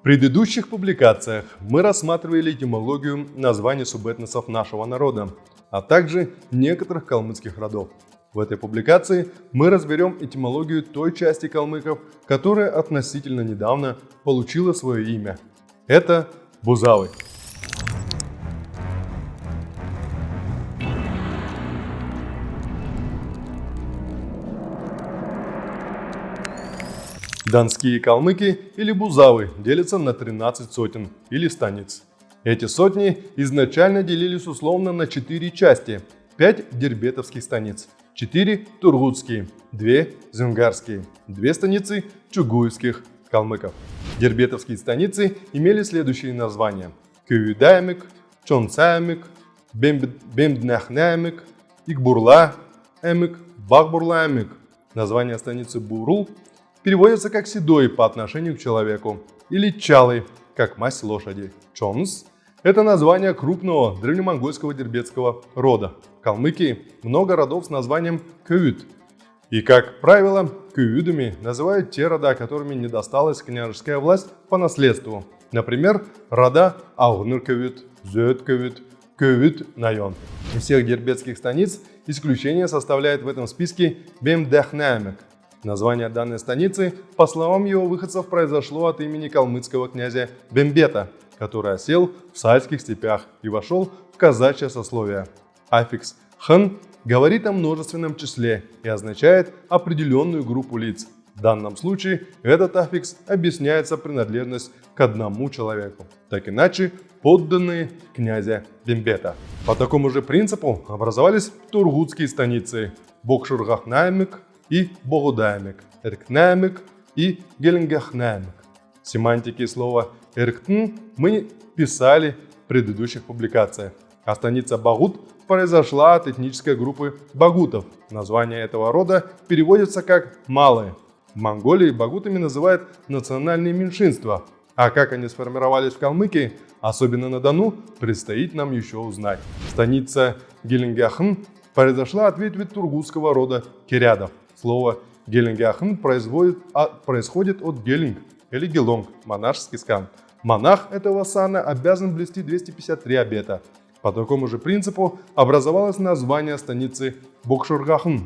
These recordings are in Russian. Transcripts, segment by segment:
В предыдущих публикациях мы рассматривали этимологию названий субэтносов нашего народа, а также некоторых калмыцких родов. В этой публикации мы разберем этимологию той части калмыков, которая относительно недавно получила свое имя. Это бузавы. Донские калмыки или бузавы делятся на 13 сотен или станиц. Эти сотни изначально делились условно на 4 части, 5 дербетовских станиц, 4 тургутские, 2 зюнгарские, 2 станицы чугуевских калмыков. Дербетовские станицы имели следующие названия. Кююдаймик, Чонцаймик, Бемднахнаймик, Игбурла, Эмик, Бахбурлаймик. Название станицы Бурул переводится как седой по отношению к человеку или чалый, как масть лошади. Чонс – это название крупного древнемонгольского дербетского рода. В Калмыкии много родов с названием Кюют. И, как правило, кююдами называют те рода, которыми не досталась княжеская власть по наследству. Например, рода Аугныр Кюют, Зööт Кюют, Найон. Из всех дербетских станиц исключение составляет в этом списке Бембдяхна, Название данной станицы, по словам его выходцев, произошло от имени калмыцкого князя Бембета, который осел в сальских степях и вошел в казачье сословие. Аффикс «хан» говорит о множественном числе и означает определенную группу лиц. В данном случае этот аффикс объясняется принадлежность к одному человеку. Так иначе подданные князя Бембета. По такому же принципу образовались тургутские станицы Бокшургахнаймик, и Богодаймик, Эркнаймик и Геленгахнаймик. Семантики слова Эрктн мы писали в предыдущих публикациях. А станица Багут произошла от этнической группы багутов. Название этого рода переводится как «малые». В Монголии багутами называют национальные меньшинства, а как они сформировались в Калмыкии, особенно на Дону, предстоит нам еще узнать. Станица Геленгяхн произошла от ветви тургутского рода кирядов. Слово геленгяхн а, происходит от гелинг или гелонг, монашеский скан. Монах этого сана обязан блести 253 обета. По такому же принципу образовалось название станицы Бокшургахн.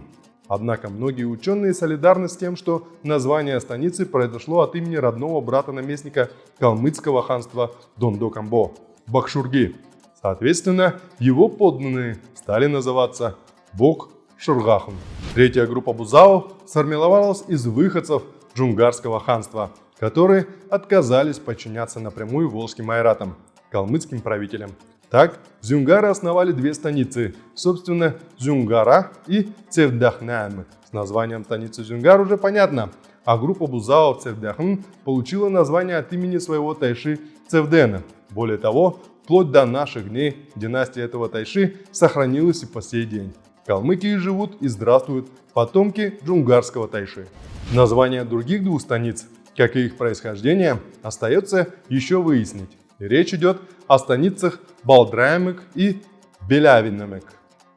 Однако многие ученые солидарны с тем, что название станицы произошло от имени родного брата-наместника калмыцкого ханства Дондокамбо – Бакшурги. Соответственно, его подданные стали называться Бог Шургахн. Третья группа бузао сформировалась из выходцев джунгарского ханства, которые отказались подчиняться напрямую волжским айратам, калмыцким правителям. Так, зюнгары основали две станицы, собственно, Зюнгара и Цевдахнаймы. С названием станицы Зюнгар уже понятно, а группа бузао Цевдахн получила название от имени своего тайши Цевдена. Более того, вплоть до наших дней династия этого тайши сохранилась и по сей день. Калмыкии живут и здравствуют потомки джунгарского тайши. Названия других двух станиц, как и их происхождение, остается еще выяснить. Речь идет о станицах Балдраемек и Белявинамек.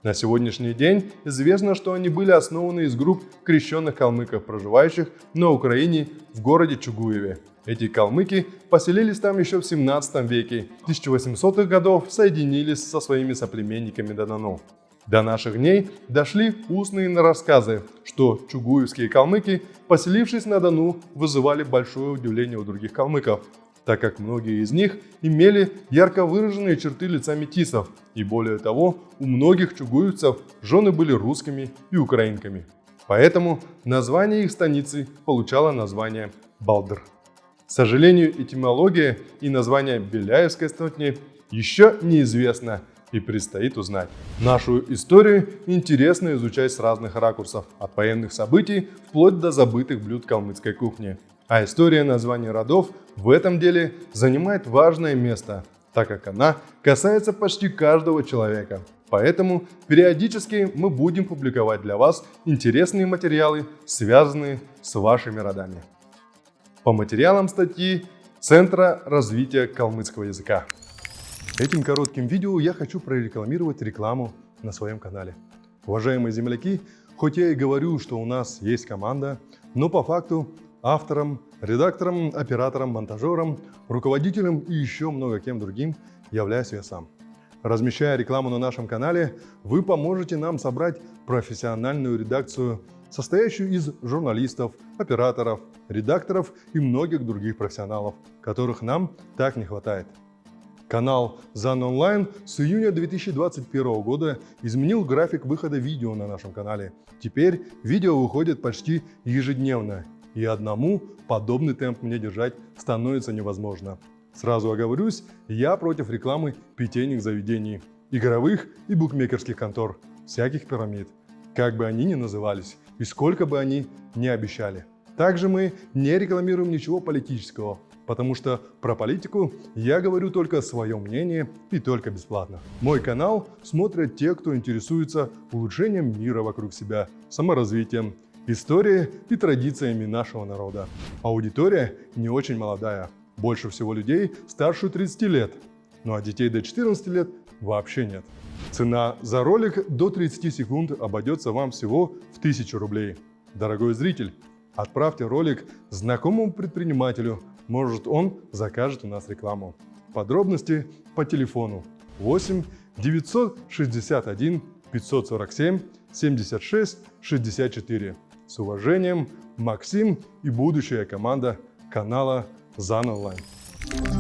На сегодняшний день известно, что они были основаны из групп крещенных калмыков, проживающих на Украине в городе Чугуеве. Эти калмыки поселились там еще в 17 веке. В 1800-х годов соединились со своими соплеменниками Донану. До наших дней дошли устные рассказы, что чугуевские калмыки, поселившись на Дону, вызывали большое удивление у других калмыков, так как многие из них имели ярко выраженные черты лица метисов, и более того, у многих чугуевцев жены были русскими и украинками. Поэтому название их станицы получало название Балдр. К сожалению, этимология и название Беляевской стотни еще неизвестно, и предстоит узнать. Нашу историю интересно изучать с разных ракурсов, от военных событий вплоть до забытых блюд калмыцкой кухни. А история названий родов в этом деле занимает важное место, так как она касается почти каждого человека. Поэтому периодически мы будем публиковать для вас интересные материалы, связанные с вашими родами. По материалам статьи Центра развития калмыцкого языка. Этим коротким видео я хочу прорекламировать рекламу на своем канале. Уважаемые земляки, хоть я и говорю, что у нас есть команда, но по факту автором Редактором, оператором, монтажером, руководителем и еще много кем другим являюсь я сам. Размещая рекламу на нашем канале, вы поможете нам собрать профессиональную редакцию, состоящую из журналистов, операторов, редакторов и многих других профессионалов, которых нам так не хватает. Канал ZAN Online с июня 2021 года изменил график выхода видео на нашем канале. Теперь видео выходит почти ежедневно, и одному подобный темп мне держать становится невозможно. Сразу оговорюсь, я против рекламы питейных заведений, игровых и букмекерских контор, всяких пирамид, как бы они ни назывались и сколько бы они ни обещали. Также мы не рекламируем ничего политического, потому что про политику я говорю только свое мнение и только бесплатно. Мой канал смотрят те, кто интересуется улучшением мира вокруг себя, саморазвитием, историей и традициями нашего народа. Аудитория не очень молодая, больше всего людей старше 30 лет, ну а детей до 14 лет вообще нет. Цена за ролик до 30 секунд обойдется вам всего в 1000 рублей. Дорогой зритель, отправьте ролик знакомому предпринимателю, может он закажет у нас рекламу. Подробности по телефону 8 961 547 76 64. С уважением, Максим и будущая команда канала ZAN Online.